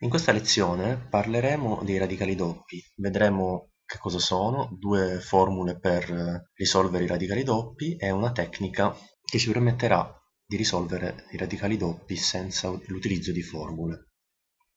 In questa lezione parleremo dei radicali doppi, vedremo che cosa sono, due formule per risolvere i radicali doppi e una tecnica che ci permetterà di risolvere i radicali doppi senza l'utilizzo di formule.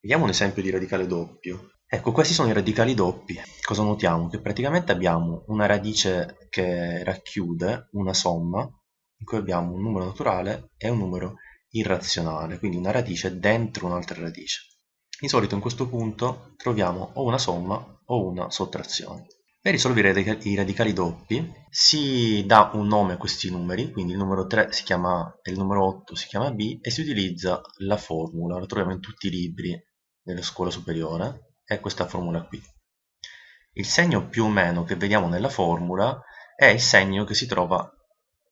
Vediamo un esempio di radicale doppio. Ecco, questi sono i radicali doppi. Cosa notiamo? Che praticamente abbiamo una radice che racchiude una somma in cui abbiamo un numero naturale e un numero irrazionale, quindi una radice dentro un'altra radice. Di solito in questo punto troviamo o una somma o una sottrazione. Per risolvere i radicali doppi si dà un nome a questi numeri, quindi il numero 3 si chiama A e il numero 8 si chiama B e si utilizza la formula, la troviamo in tutti i libri della scuola superiore, è questa formula qui. Il segno più o meno che vediamo nella formula è il segno che si trova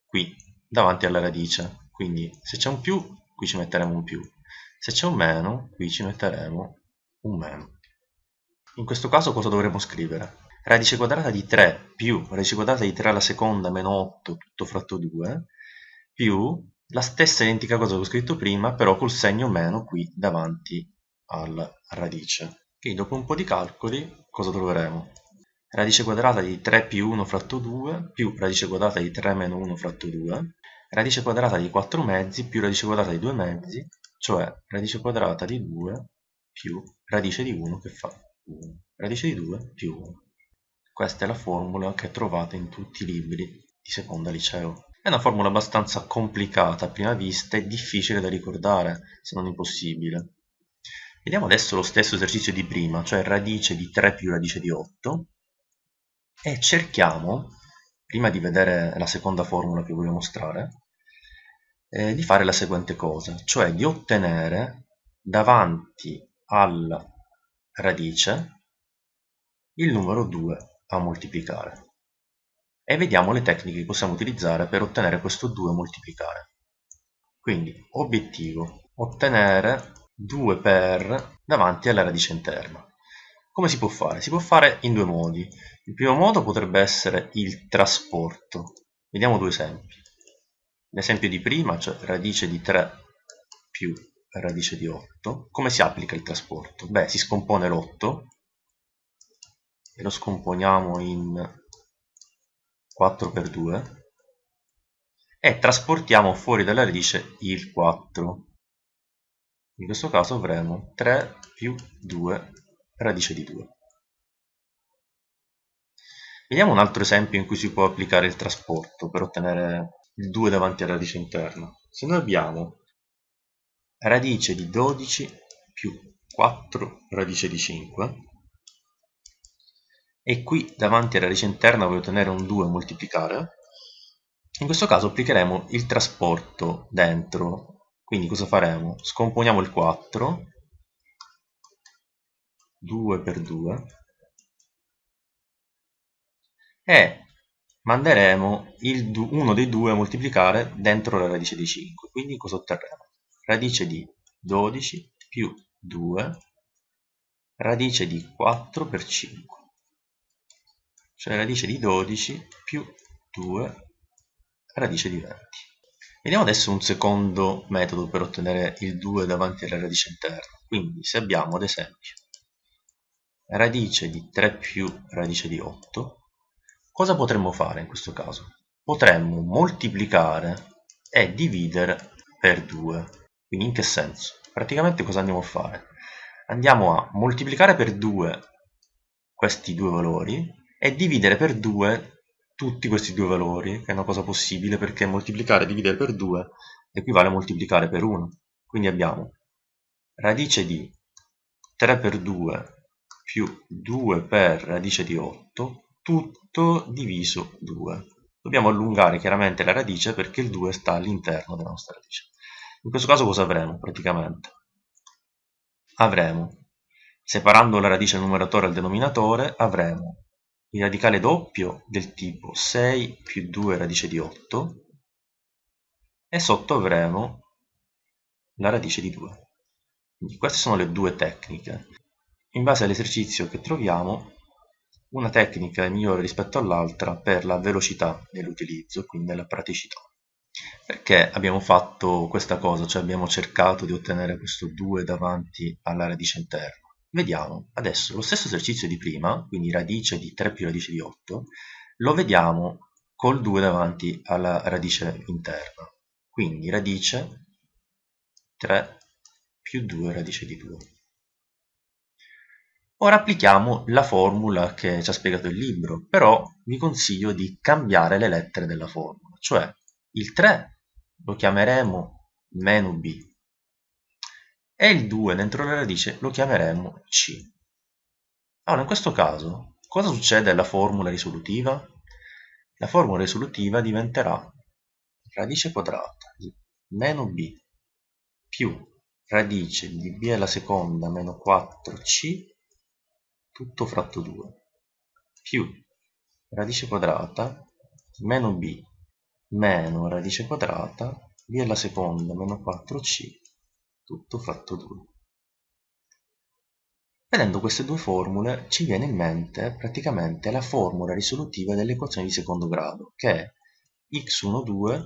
qui, davanti alla radice. Quindi se c'è un più, qui ci metteremo un più. Se c'è un meno, qui ci metteremo un meno. In questo caso cosa dovremo scrivere? Radice quadrata di 3 più radice quadrata di 3 alla seconda meno 8 tutto fratto 2 più la stessa identica cosa che ho scritto prima però col segno meno qui davanti alla radice. Quindi dopo un po' di calcoli cosa troveremo? Radice quadrata di 3 più 1 fratto 2 più radice quadrata di 3 meno 1 fratto 2 radice quadrata di 4 mezzi più radice quadrata di 2 mezzi cioè radice quadrata di 2 più radice di 1 che fa 1. Radice di 2 più 1. Questa è la formula che trovate in tutti i libri di seconda liceo. È una formula abbastanza complicata a prima vista e difficile da ricordare, se non impossibile. Vediamo adesso lo stesso esercizio di prima, cioè radice di 3 più radice di 8, e cerchiamo, prima di vedere la seconda formula che voglio mostrare, eh, di fare la seguente cosa, cioè di ottenere davanti alla radice il numero 2 a moltiplicare. E vediamo le tecniche che possiamo utilizzare per ottenere questo 2 a moltiplicare. Quindi, obiettivo, ottenere 2 per davanti alla radice interna. Come si può fare? Si può fare in due modi. Il primo modo potrebbe essere il trasporto. Vediamo due esempi. L'esempio di prima, cioè radice di 3 più radice di 8, come si applica il trasporto? Beh, si scompone l'8 e lo scomponiamo in 4 per 2 e trasportiamo fuori dalla radice il 4. In questo caso avremo 3 più 2 radice di 2. Vediamo un altro esempio in cui si può applicare il trasporto per ottenere il 2 davanti alla radice interna. Se noi abbiamo radice di 12 più 4 radice di 5 e qui davanti alla radice interna voglio ottenere un 2 moltiplicare, in questo caso applicheremo il trasporto dentro. Quindi cosa faremo? Scomponiamo il 4, 2 per 2, e manderemo uno dei due a moltiplicare dentro la radice di 5. Quindi cosa otterremo? Radice di 12 più 2 radice di 4 per 5. Cioè radice di 12 più 2 radice di 20. Vediamo adesso un secondo metodo per ottenere il 2 davanti alla radice interna. Quindi se abbiamo ad esempio radice di 3 più radice di 8 Cosa potremmo fare in questo caso? Potremmo moltiplicare e dividere per 2. Quindi in che senso? Praticamente cosa andiamo a fare? Andiamo a moltiplicare per 2 questi due valori e dividere per 2 tutti questi due valori, che è una cosa possibile perché moltiplicare e dividere per 2 equivale a moltiplicare per 1. Quindi abbiamo radice di 3 per 2 più 2 per radice di 8 tutto diviso 2. Dobbiamo allungare chiaramente la radice perché il 2 sta all'interno della nostra radice. In questo caso cosa avremo praticamente? Avremo, separando la radice numeratore al denominatore, avremo il radicale doppio del tipo 6 più 2 radice di 8 e sotto avremo la radice di 2. Quindi queste sono le due tecniche. In base all'esercizio che troviamo una tecnica è migliore rispetto all'altra per la velocità nell'utilizzo, quindi nella praticità. Perché abbiamo fatto questa cosa, cioè abbiamo cercato di ottenere questo 2 davanti alla radice interna? Vediamo, adesso lo stesso esercizio di prima, quindi radice di 3 più radice di 8, lo vediamo col 2 davanti alla radice interna. Quindi radice 3 più 2 radice di 2. Ora applichiamo la formula che ci ha spiegato il libro, però vi consiglio di cambiare le lettere della formula, cioè il 3 lo chiameremo meno b e il 2 dentro la radice lo chiameremo c. Allora, in questo caso, cosa succede alla formula risolutiva? La formula risolutiva diventerà radice quadrata di meno b più radice di b alla seconda meno 4c tutto fratto 2 più radice quadrata meno b meno radice quadrata b alla seconda meno 4c tutto fratto 2. Vedendo queste due formule ci viene in mente praticamente la formula risolutiva dell'equazione di secondo grado che è x12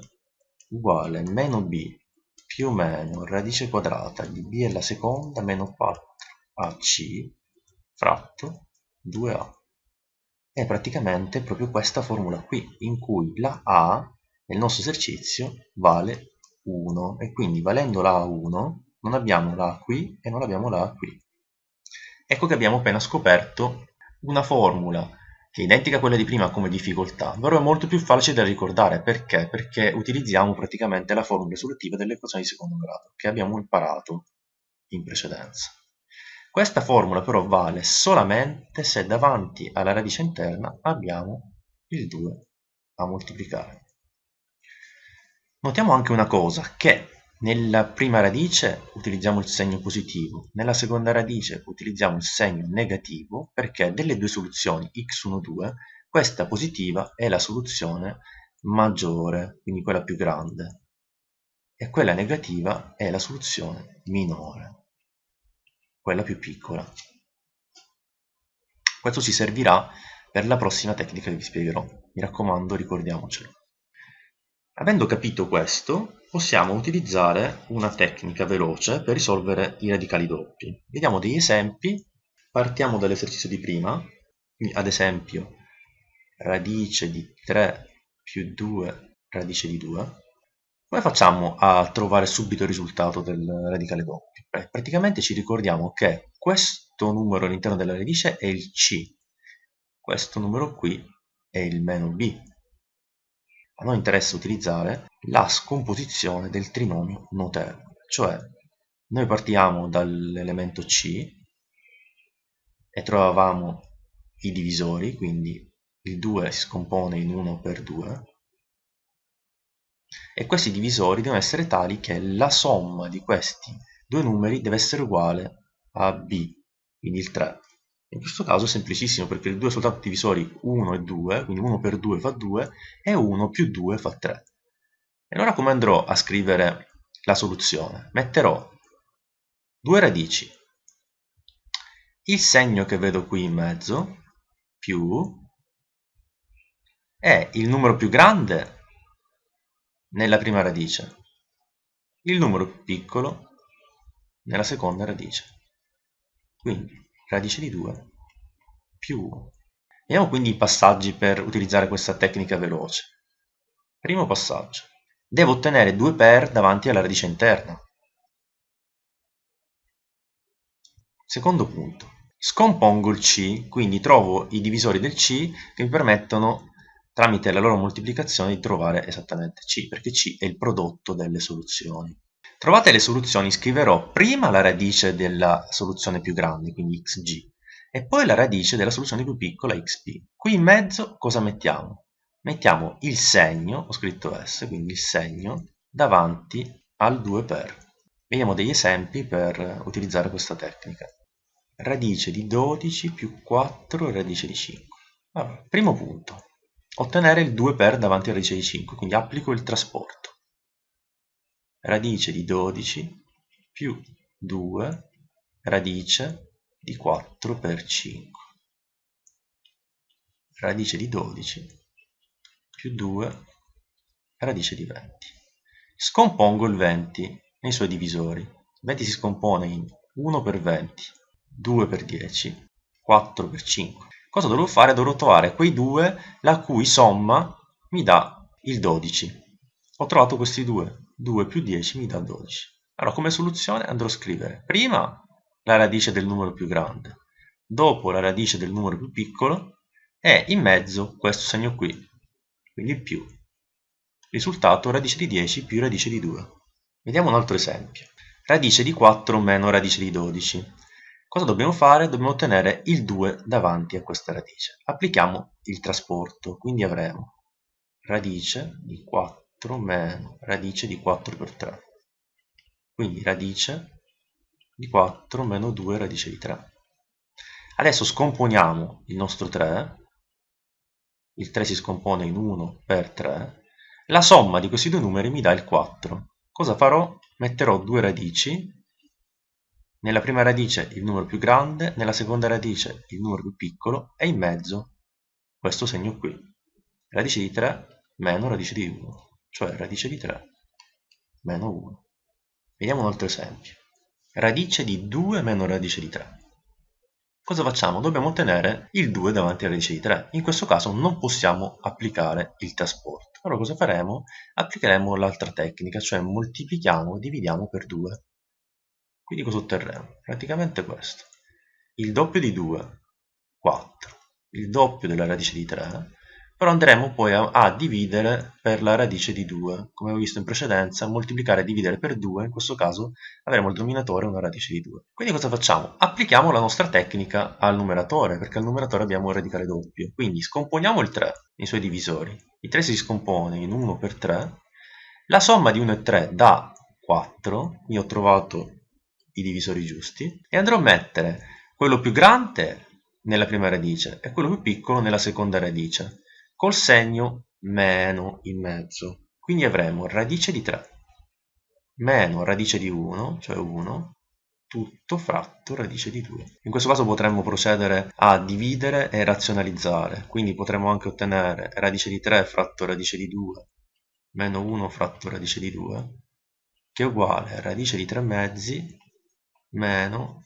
uguale meno b più o meno radice quadrata di b alla seconda meno 4ac fratto 2a. È praticamente proprio questa formula qui, in cui la a nel nostro esercizio vale 1 e quindi valendo la a 1 non abbiamo la a qui e non abbiamo la a qui. Ecco che abbiamo appena scoperto una formula che è identica a quella di prima come difficoltà, però è molto più facile da ricordare. Perché? Perché utilizziamo praticamente la formula risolutiva dell'equazione di secondo grado, che abbiamo imparato in precedenza. Questa formula però vale solamente se davanti alla radice interna abbiamo il 2 a moltiplicare. Notiamo anche una cosa, che nella prima radice utilizziamo il segno positivo, nella seconda radice utilizziamo il segno negativo perché delle due soluzioni x1, 2, questa positiva è la soluzione maggiore, quindi quella più grande, e quella negativa è la soluzione minore quella più piccola. Questo ci servirà per la prossima tecnica che vi spiegherò. Mi raccomando, ricordiamocelo. Avendo capito questo, possiamo utilizzare una tecnica veloce per risolvere i radicali doppi. Vediamo degli esempi. Partiamo dall'esercizio di prima. Ad esempio, radice di 3 più 2 radice di 2. Come facciamo a trovare subito il risultato del radicale doppio? Beh, praticamente ci ricordiamo che questo numero all'interno della radice è il c, questo numero qui è il meno b. A noi interessa utilizzare la scomposizione del trinomio notevole, cioè noi partiamo dall'elemento c e trovavamo i divisori, quindi il 2 si scompone in 1 per 2, e questi divisori devono essere tali che la somma di questi due numeri deve essere uguale a b, quindi il 3. In questo caso è semplicissimo perché il 2 è soltanto divisori 1 e 2, quindi 1 per 2 fa 2 e 1 più 2 fa 3. E allora come andrò a scrivere la soluzione? Metterò due radici, il segno che vedo qui in mezzo, più, è il numero più grande nella prima radice, il numero più piccolo nella seconda radice. Quindi radice di 2 più 1. Vediamo quindi i passaggi per utilizzare questa tecnica veloce. Primo passaggio. Devo ottenere 2 per davanti alla radice interna. Secondo punto. Scompongo il C, quindi trovo i divisori del C che mi permettono tramite la loro moltiplicazione di trovare esattamente C, perché C è il prodotto delle soluzioni. Trovate le soluzioni, scriverò prima la radice della soluzione più grande, quindi xg, e poi la radice della soluzione più piccola, xp. Qui in mezzo cosa mettiamo? Mettiamo il segno, ho scritto S, quindi il segno, davanti al 2 per. Vediamo degli esempi per utilizzare questa tecnica. Radice di 12 più 4 radice di 5. Allora, primo punto, ottenere il 2 per davanti alla radice di 5, quindi applico il trasporto. Radice di 12 più 2 radice di 4 per 5. Radice di 12 più 2 radice di 20. Scompongo il 20 nei suoi divisori. Il 20 si scompone in 1 per 20, 2 per 10, 4 per 5. Cosa dovrò fare? Dovrò trovare quei due la cui somma mi dà il 12. Ho trovato questi due. 2 più 10 mi dà 12. Allora, come soluzione andrò a scrivere prima la radice del numero più grande, dopo la radice del numero più piccolo e in mezzo questo segno qui, quindi più. Risultato radice di 10 più radice di 2. Vediamo un altro esempio. Radice di 4 meno radice di 12. Cosa dobbiamo fare? Dobbiamo ottenere il 2 davanti a questa radice. Applichiamo il trasporto, quindi avremo radice di 4 meno radice di 4 per 3. Quindi radice di 4 meno 2 radice di 3. Adesso scomponiamo il nostro 3, il 3 si scompone in 1 per 3, la somma di questi due numeri mi dà il 4. Cosa farò? Metterò due radici, nella prima radice il numero più grande, nella seconda radice il numero più piccolo e in mezzo questo segno qui, radice di 3 meno radice di 1, cioè radice di 3 meno 1. Vediamo un altro esempio radice di 2 meno radice di 3. Cosa facciamo? Dobbiamo ottenere il 2 davanti alla radice di 3. In questo caso non possiamo applicare il trasporto. Allora cosa faremo? Applicheremo l'altra tecnica, cioè moltiplichiamo, dividiamo per 2. Quindi cosa otterremo? Praticamente questo. Il doppio di 2, 4. Il doppio della radice di 3 però andremo poi a, a, dividere per la radice di 2. Come ho visto in precedenza, moltiplicare e dividere per 2, in questo caso avremo il denominatore una radice di 2. Quindi cosa facciamo? Applichiamo la nostra tecnica al numeratore, perché al numeratore abbiamo un radicale doppio. Quindi scomponiamo il 3 nei suoi divisori. Il 3 si scompone in 1 per 3. La somma di 1 e 3 dà 4, quindi ho trovato i divisori giusti, e andrò a mettere quello più grande nella prima radice e quello più piccolo nella seconda radice col segno meno in mezzo. Quindi avremo radice di 3 meno radice di 1, cioè 1, tutto fratto radice di 2. In questo caso potremmo procedere a dividere e razionalizzare, quindi potremmo anche ottenere radice di 3 fratto radice di 2 meno 1 fratto radice di 2, che è uguale a radice di 3 mezzi meno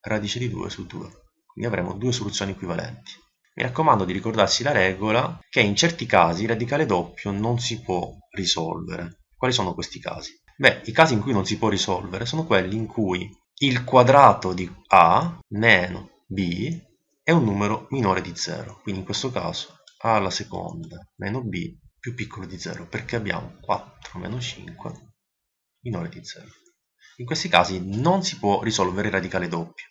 radice di 2 su 2. Quindi avremo due soluzioni equivalenti. Mi raccomando di ricordarsi la regola che in certi casi il radicale doppio non si può risolvere. Quali sono questi casi? Beh, i casi in cui non si può risolvere sono quelli in cui il quadrato di a meno b è un numero minore di 0. Quindi in questo caso a alla seconda meno b più piccolo di 0 perché abbiamo 4 meno 5 minore di 0. In questi casi non si può risolvere il radicale doppio,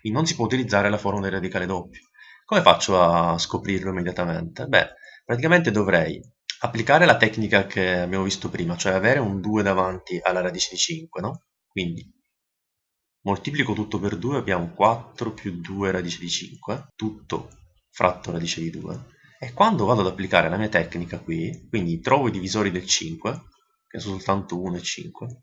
quindi non si può utilizzare la formula del radicale doppio. Come faccio a scoprirlo immediatamente? Beh, praticamente dovrei applicare la tecnica che abbiamo visto prima, cioè avere un 2 davanti alla radice di 5, no? Quindi moltiplico tutto per 2, abbiamo 4 più 2 radice di 5, tutto fratto radice di 2. E quando vado ad applicare la mia tecnica qui, quindi trovo i divisori del 5, che sono soltanto 1 e 5,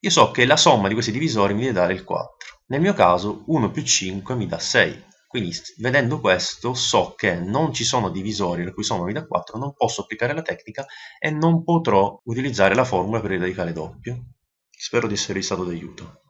io so che la somma di questi divisori mi deve dare il 4. Nel mio caso 1 più 5 mi dà 6, quindi vedendo questo so che non ci sono divisori la cui somma mi dà 4, non posso applicare la tecnica e non potrò utilizzare la formula per il radicale doppio. Spero di esservi stato d'aiuto.